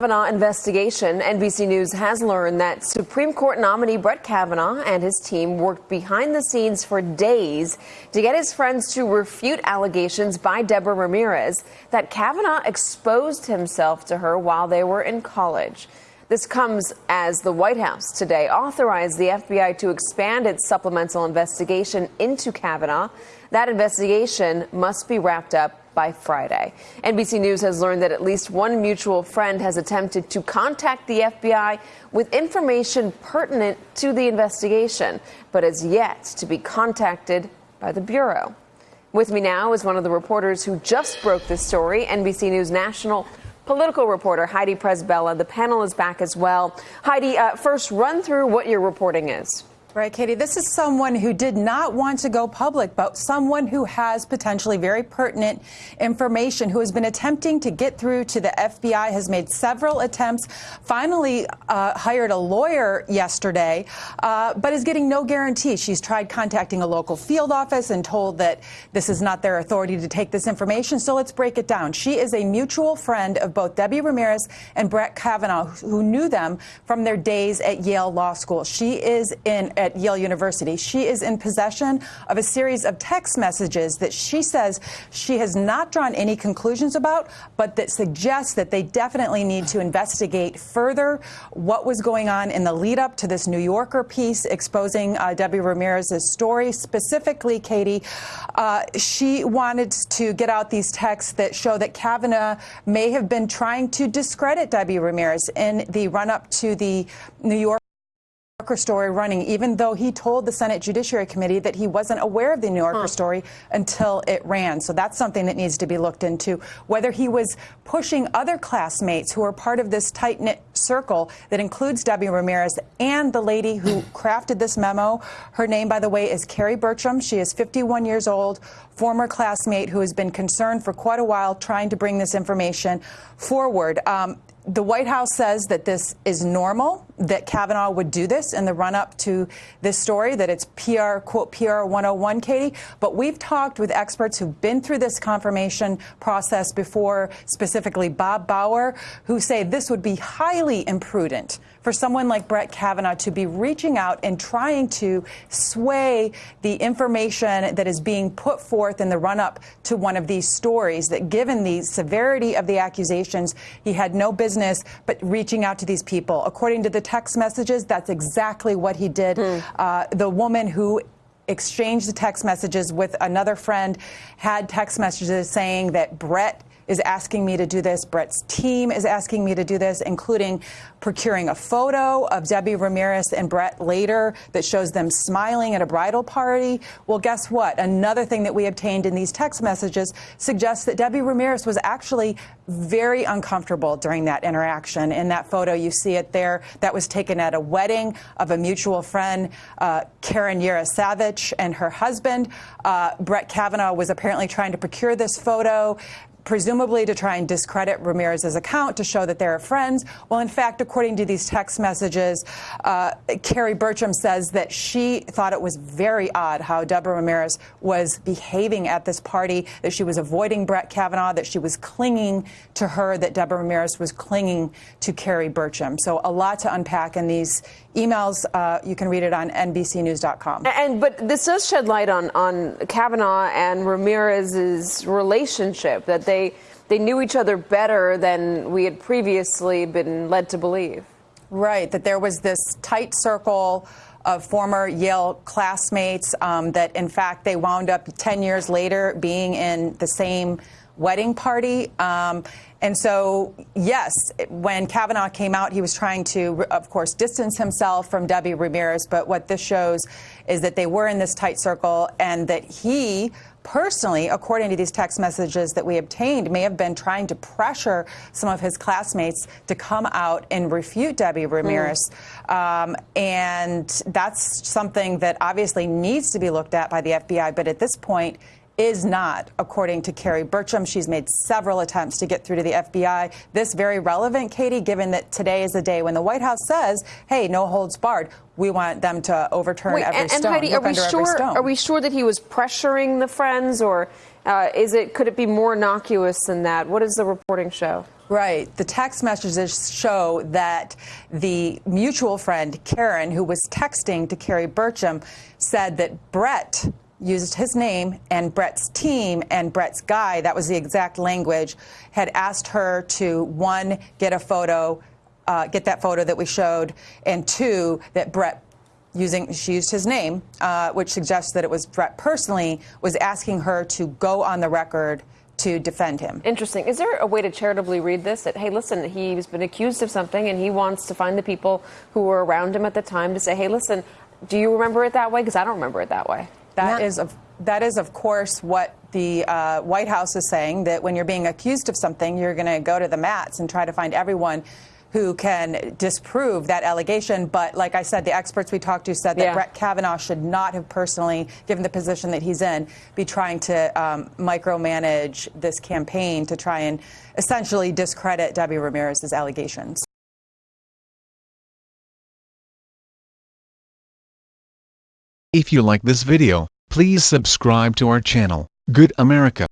Kavanaugh investigation, NBC News has learned that Supreme Court nominee Brett Kavanaugh and his team worked behind the scenes for days to get his friends to refute allegations by Deborah Ramirez that Kavanaugh exposed himself to her while they were in college. This comes as the White House today authorized the FBI to expand its supplemental investigation into Kavanaugh. That investigation must be wrapped up by Friday. NBC News has learned that at least one mutual friend has attempted to contact the FBI with information pertinent to the investigation, but has yet to be contacted by the Bureau. With me now is one of the reporters who just broke this story, NBC News national political reporter Heidi Przybyla. The panel is back as well. Heidi, uh, first run through what your reporting is. Right, Katie. This is someone who did not want to go public, but someone who has potentially very pertinent information, who has been attempting to get through to the FBI, has made several attempts, finally uh, hired a lawyer yesterday, uh, but is getting no guarantee. She's tried contacting a local field office and told that this is not their authority to take this information. So let's break it down. She is a mutual friend of both Debbie Ramirez and Brett Kavanaugh, who knew them from their days at Yale Law School. She is in at Yale University. She is in possession of a series of text messages that she says she has not drawn any conclusions about, but that suggests that they definitely need to investigate further what was going on in the lead up to this New Yorker piece exposing uh, Debbie Ramirez's story. Specifically, Katie, uh, she wanted to get out these texts that show that Kavanaugh may have been trying to discredit Debbie Ramirez in the run up to the New York Yorker story running, even though he told the Senate Judiciary Committee that he wasn't aware of the New Yorker huh. story until it ran. So that's something that needs to be looked into. Whether he was pushing other classmates who are part of this tight knit circle that includes Debbie Ramirez and the lady who crafted this memo. Her name, by the way, is Kerry Berchem. She is 51 years old, former classmate who has been concerned for quite a while trying to bring this information forward. Um, the White House says that this is normal, that Kavanaugh would do this in the run up to this story, that it's PR, quote, PR 101, Katie. But we've talked with experts who've been through this confirmation process before, specifically Bob Bauer, who say this would be highly imprudent for someone like Brett Kavanaugh to be reaching out and trying to sway the information that is being put forth in the run up to one of these stories, that given the severity of the accusations, he had no business but reaching out to these people. According to the text messages, that's exactly what he did. Mm. Uh, the woman who exchanged the text messages with another friend had text messages saying that Brett is asking me to do this. Brett's team is asking me to do this, including procuring a photo of Debbie Ramirez and Brett later that shows them smiling at a bridal party. Well, guess what? Another thing that we obtained in these text messages suggests that Debbie Ramirez was actually very uncomfortable during that interaction. In that photo, you see it there. That was taken at a wedding of a mutual friend, uh, Karen Yarasavage, and her husband. Uh, Brett Kavanaugh was apparently trying to procure this photo presumably to try and discredit Ramirez's account to show that they're friends. Well, in fact, according to these text messages, uh, Kerry Berchem says that she thought it was very odd how Deborah Ramirez was behaving at this party, that she was avoiding Brett Kavanaugh, that she was clinging to her, that Deborah Ramirez was clinging to Kerry Berchem. So a lot to unpack in these emails. Uh, you can read it on NBCNews.com. And but this does shed light on on Kavanaugh and Ramirez's relationship that they they knew each other better than we had previously been led to believe. Right, that there was this tight circle of former Yale classmates um, that, in fact, they wound up 10 years later being in the same wedding party. Um, and so, yes, when Kavanaugh came out, he was trying to, of course, distance himself from Debbie Ramirez. But what this shows is that they were in this tight circle and that he personally, according to these text messages that we obtained, may have been trying to pressure some of his classmates to come out and refute Debbie Ramirez. Mm. Um, and that's something that obviously needs to be looked at by the FBI. But at this point, is not, according to Kerry Berchem. She's made several attempts to get through to the FBI. This very relevant, Katie, given that today is the day when the White House says, hey, no holds barred. We want them to overturn Wait, every and, stone. And Heidi, are we sure? Are we sure that he was pressuring the friends, or uh, is it? Could it be more innocuous than that? What does the reporting show? Right. The text messages show that the mutual friend, Karen, who was texting to Kerry Berchem, said that Brett used his name and Brett's team and Brett's guy, that was the exact language, had asked her to, one, get a photo, uh, get that photo that we showed, and two, that Brett using she used his name, uh, which suggests that it was Brett personally was asking her to go on the record to defend him. Interesting. Is there a way to charitably read this? That hey, listen, he's been accused of something, and he wants to find the people who were around him at the time to say, hey, listen, do you remember it that way? Because I don't remember it that way. That is of that is of course what the uh, White House is saying that when you're being accused of something, you're going to go to the mats and try to find everyone who can disprove that allegation. But like I said, the experts we talked to said that Yeah. Brett Kavanaugh should not have personally, given the position that he's in, be trying to um, micromanage this campaign to try and essentially discredit Debbie Ramirez's allegations. If you like this video, please subscribe to our channel, Good America.